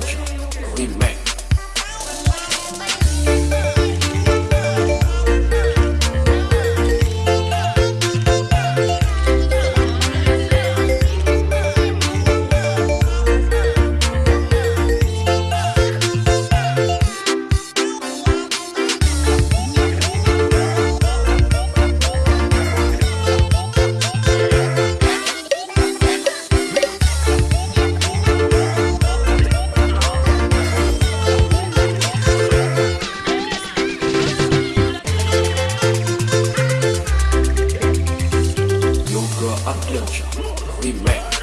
We Remix. girl, I'm Dillinger. We mad.